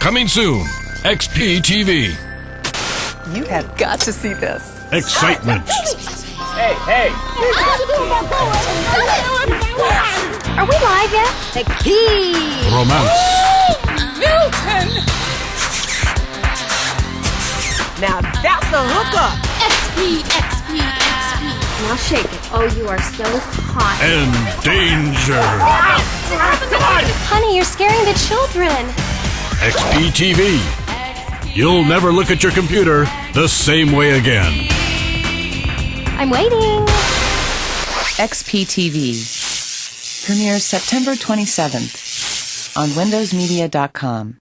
Coming soon. XP TV. You have got to see this. Excitement. Hey, hey! Are we live yet? XP! Romance. Milton! Now that's a hookup. XP, XP, XP. Now shake it. Oh, you are so hot. And danger. Honey, you're scaring the children. XP TV. You'll never look at your computer the same way again. I'm waiting. XPTV premieres September 27th on WindowsMedia.com.